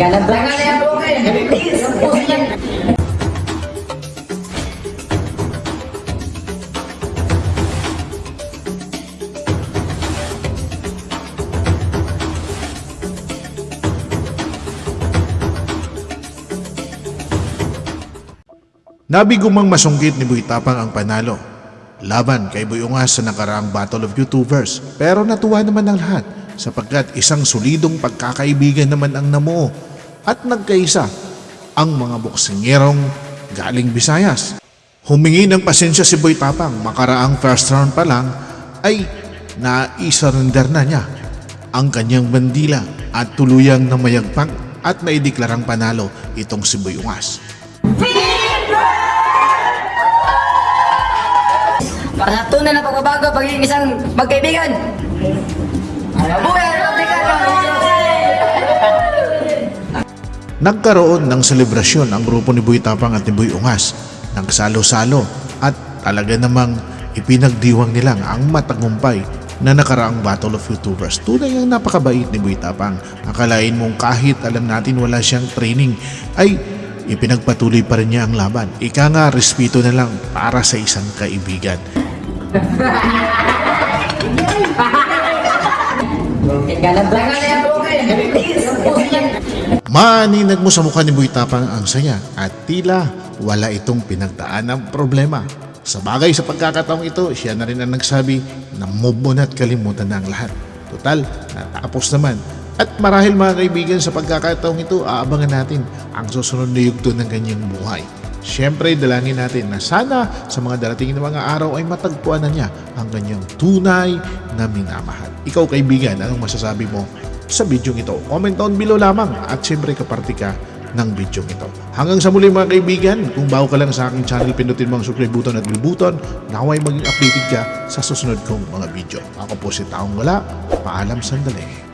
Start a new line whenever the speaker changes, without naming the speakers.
Ganang lang.
Nabigumang masungkit ni Boy Tapang ang panalo. Laban kay Boy Ungas sa nakaraang Battle of YouTubers. Pero natuwa naman ang lahat sapagkat isang solidong pagkakaibigan naman ang namuo at nagkaisa ang mga boksingerong galing Visayas. Humingi ng pasensya si Boy Tapang makaraang first round pa lang ay naisurrender na niya ang kanyang bandila at tuluyang namayagpang at naideklarang panalo itong si Boy Ungas.
Para sa na pagbabago, pagiging isang magkaibigan. Mabuhay Republikano!
Nagkaroon ng selebrasyon ang grupo ni Boy Tapang at ni Boy Ungas. Nagsalo-salo at talaga namang ipinagdiwang nilang ang matagumpay na nakaraang Battle of YouTubers. Tunay ang napakabait ni Boy Tapang. Akalain mong kahit alam natin wala siyang training ay ipinagpatuloy pa rin niya ang laban. Ika nga, respeto na lang para sa isang kaibigan. Maaninag mo sa mukha ni Boy ang saya at tila wala itong pinagdaan ng problema. Sa bagay sa pagkakataong ito, siya na rin ang nagsabi na move mo na at kalimutan na ang lahat. Total, natapos naman. At marahil mga kaibigan sa pagkakataong ito, aabangan natin ang susunod na yugto ng kanyang buhay. Siyempre, dalangin natin na sana sa mga darating na mga araw ay matagpuan na niya ang kanyang tunay na minamahal. Ikaw kaibigan, anong masasabi mo sa video ito? Comment down below lamang at siyempre kaparti ka ng video ito. Hanggang sa muli mga kaibigan, kung bago ka lang sa aking channel, pindutin mo ang subscribe button at bell button na huwag maging updated ka sa susunod kong mga video. Ako po si Taong Wala. Paalam sandali.